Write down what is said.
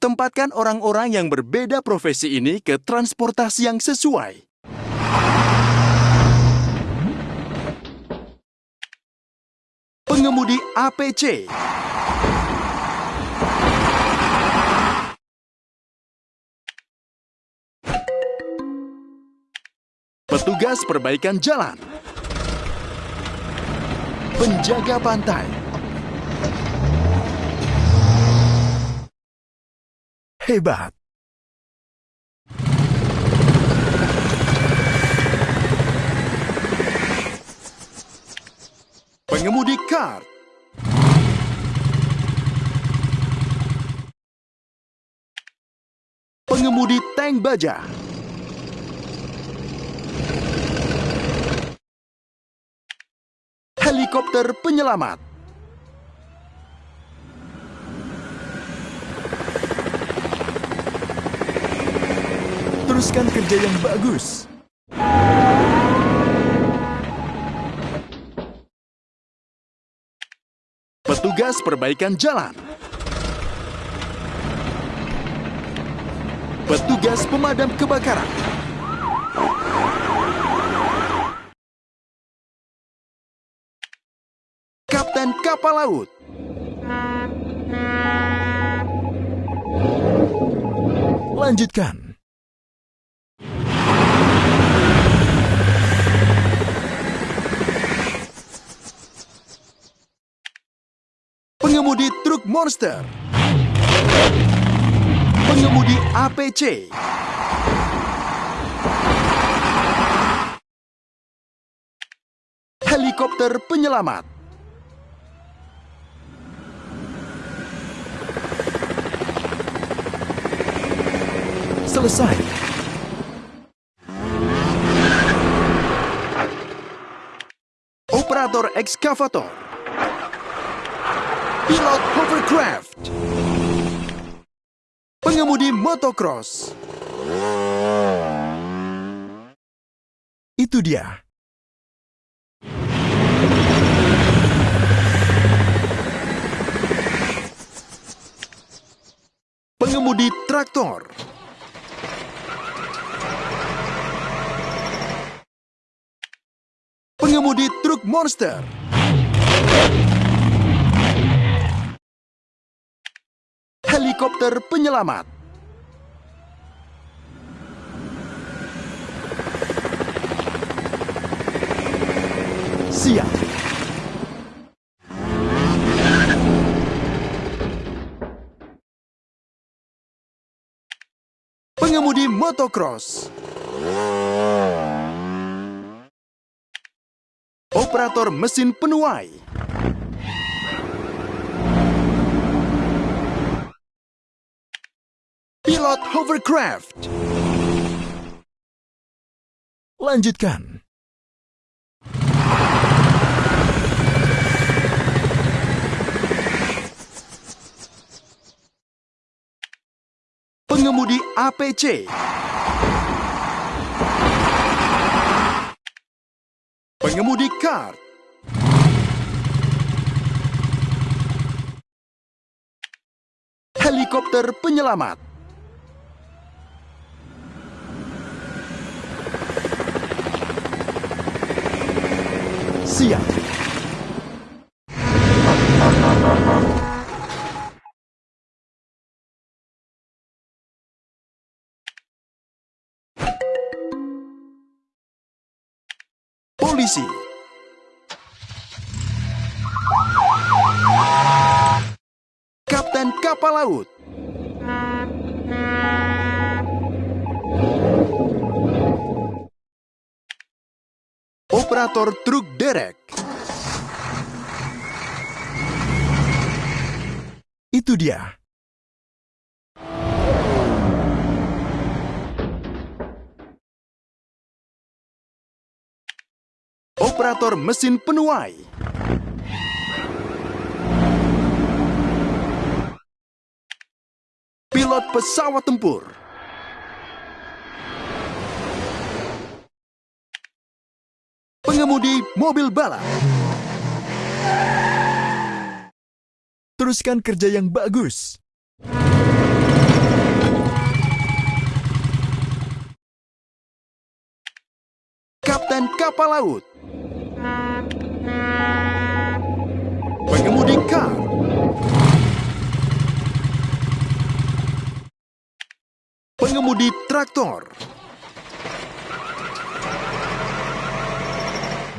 Tempatkan orang-orang yang berbeda profesi ini ke transportasi yang sesuai. Pengemudi APC Petugas perbaikan jalan. Penjaga pantai Hebat. Pengemudi kart Pengemudi tank baja. Helikopter penyelamat Teruskan kerja yang bagus. Petugas perbaikan jalan. Petugas pemadam kebakaran. Kapten kapal laut. Lanjutkan. Truk monster. Pengemudi APC. Helikopter penyelamat. Selesai. Operator ekskavator. Pilot hovercraft. Pengemudi motocross. Itu dia. Pengemudi traktor. Pengemudi truk monster. Helikopter penyelamat. Siap. Pengemudi motocross. Operator mesin penuai. Pilot hovercraft. Lanjutkan. Pengemudi APC. Pengemudi kart. Helikopter penyelamat. Siap. Polisi. Kapten kapal laut. Operator truk derek. Itu dia. Operator mesin penuai. Pilot pesawat tempur. pengemudi mobil balap. Teruskan kerja yang bagus. Kapten kapal laut. Pengemudi kar. Pengemudi traktor.